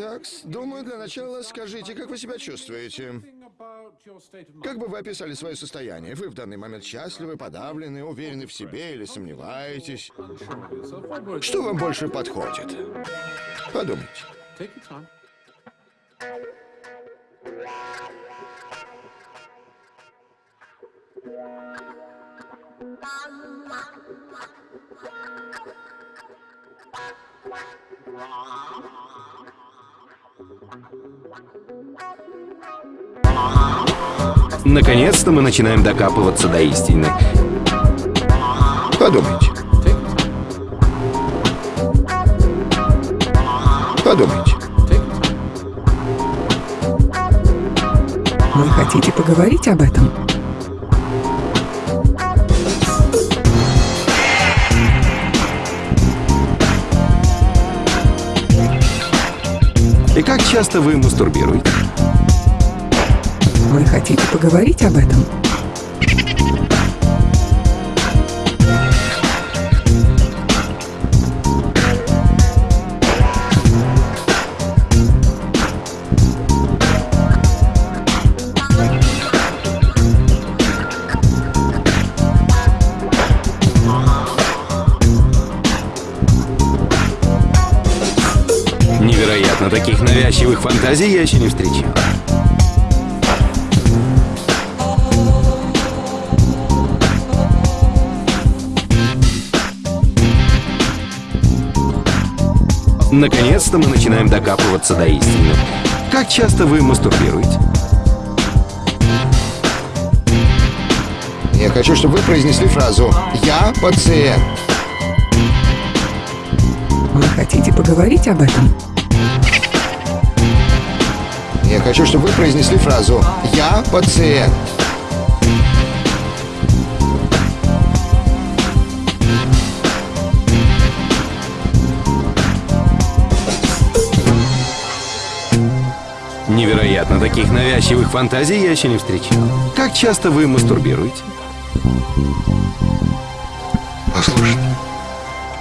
Так, думаю, для начала скажите, как вы себя чувствуете? Как бы вы описали свое состояние? Вы в данный момент счастливы, подавлены, уверены в себе или сомневаетесь? Что вам больше подходит? Подумайте. Наконец-то мы начинаем докапываться до истины. Подумайте. Подумайте. Вы хотите поговорить об этом? Часто вы мастурбируете? Вы хотите поговорить об этом? Невероятно, таких навязчивых фантазий я еще не встречал. Наконец-то мы начинаем докапываться до истины. Как часто вы мастурбируете? Я хочу, чтобы вы произнесли фразу «Я пациент». Вы хотите поговорить об этом? Хочу, чтобы вы произнесли фразу «Я пациент». Невероятно, таких навязчивых фантазий я еще не встречал. Как часто вы мастурбируете? Послушайте,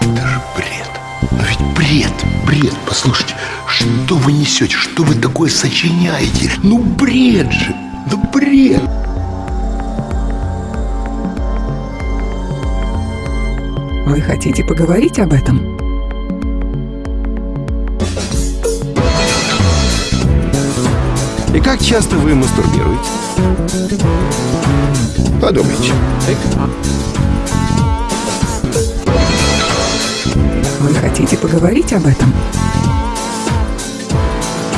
это же бред. Но ведь бред, бред. Послушайте, что вы несете? Что вы такое сочиняете? Ну бред же, ну бред. Вы хотите поговорить об этом? И как часто вы мастурбируете? Подумайте. Вы хотите поговорить об этом?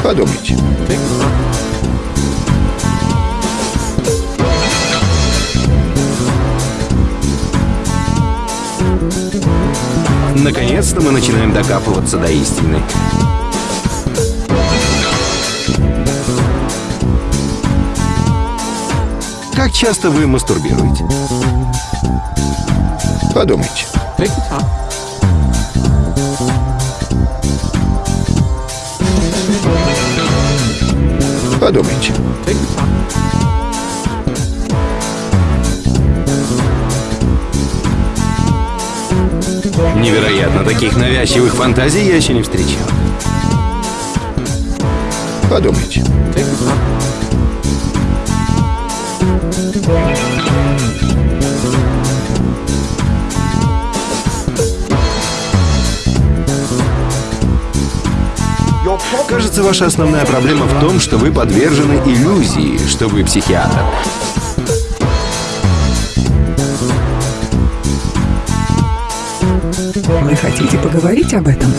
Подумайте. Наконец-то мы начинаем докапываться до истины. Как часто вы мастурбируете? Подумайте. Подумайте. Невероятно, таких навязчивых фантазий я еще не встречал. Подумайте. Кажется, ваша основная проблема в том, что вы подвержены иллюзии, что вы психиатр. Вы хотите поговорить об этом?